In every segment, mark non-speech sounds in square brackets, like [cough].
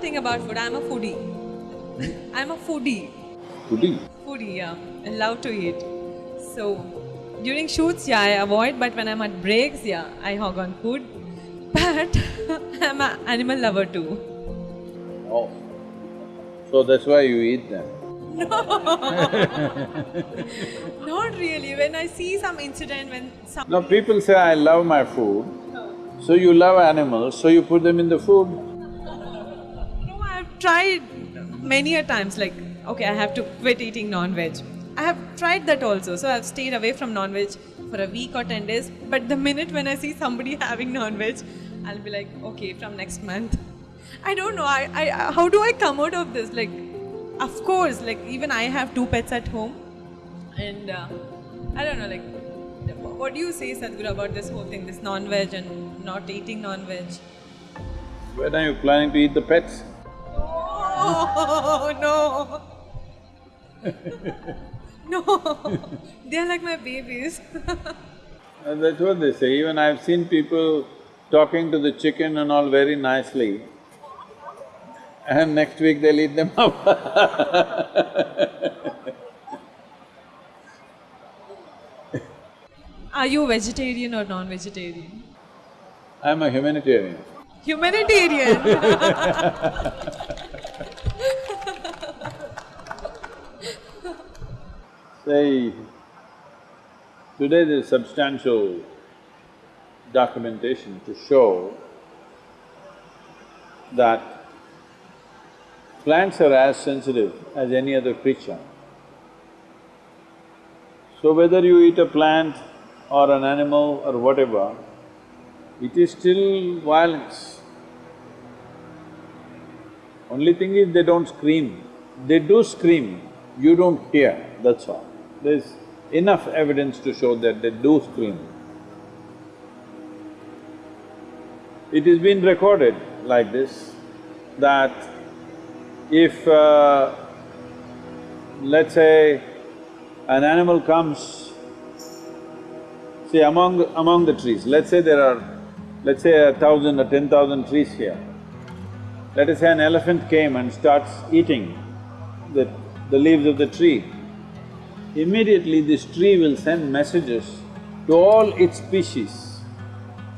thing about food, I'm a foodie. Hmm? I'm a foodie. Foodie. Foodie, yeah. I love to eat. So during shoots, yeah, I avoid, but when I'm at breaks, yeah, I hog on food. [laughs] But [laughs] I'm an animal lover too. Oh. So that's why you eat them. No. [laughs] Not really. When I see some incident, when some No, people say, I love my food. Oh. So you love animals, so you put them in the food. Tried many a times. Like, okay, I have to quit eating non-veg. I have tried that also. So I've stayed away from non-veg for a week or ten days. But the minute when I see somebody [laughs] having non-veg, I'll be like, okay, from next month. I don't know. I, I how do I come out of this? Like, of course, like even I have two pets at home, and uh, I don't know. Like, what do you say, Sadhguru, about this whole thing, this non-veg and not eating non-veg? When are you planning to eat the pets? Oh, no. [laughs] no. They're like my babies. [laughs] And that's what they say, even I've seen people talking to the chicken and all very nicely, and next week they'll eat them up [laughs] Are you vegetarian or non-vegetarian? I'm a humanitarian. Humanitarian. Today there's substantial documentation to show that plants are as sensitive as any other creature. So whether you eat a plant or an animal or whatever, it is still violence. Only thing is they don't scream. They do scream, you don't hear, that's all. There's enough evidence to show that they do scream. It has been recorded like this, that if, uh, let's say, an animal comes, see among… among the trees, let's say there are, let's say a thousand or ten thousand trees here. Let us say an elephant came and starts eating the, the leaves of the tree. Immediately this tree will send messages to all its species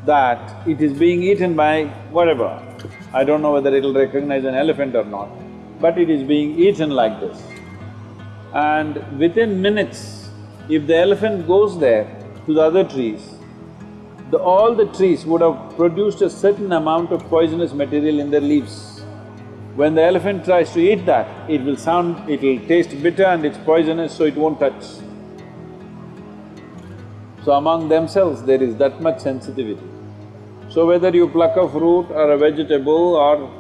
that it is being eaten by whatever. I don't know whether it'll recognize an elephant or not, but it is being eaten like this. And within minutes, if the elephant goes there to the other trees, the… all the trees would have produced a certain amount of poisonous material in their leaves. When the elephant tries to eat that, it will sound… it'll taste bitter and it's poisonous, so it won't touch. So among themselves, there is that much sensitivity. So whether you pluck a fruit or a vegetable or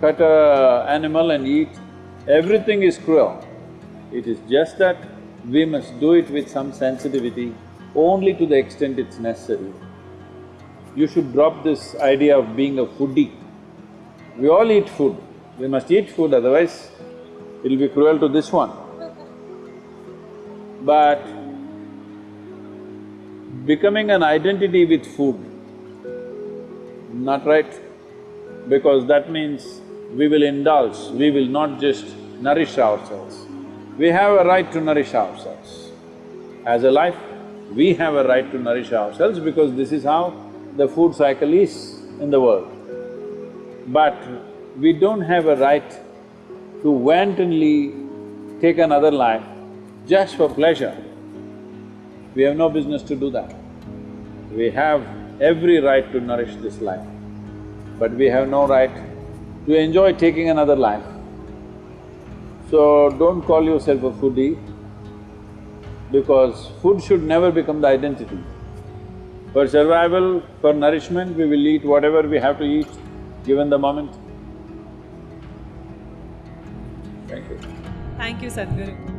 cut a animal and eat, everything is cruel. It is just that we must do it with some sensitivity, only to the extent it's necessary. You should drop this idea of being a foodie. We all eat food, we must eat food, otherwise it'll be cruel to this one. But becoming an identity with food, not right, because that means we will indulge, we will not just nourish ourselves. We have a right to nourish ourselves. As a life, we have a right to nourish ourselves because this is how the food cycle is in the world. But we don't have a right to wantonly take another life just for pleasure. We have no business to do that. We have every right to nourish this life, but we have no right to enjoy taking another life. So don't call yourself a foodie, because food should never become the identity. For survival, for nourishment, we will eat whatever we have to eat, given the moment. Thank you, Sadhguru.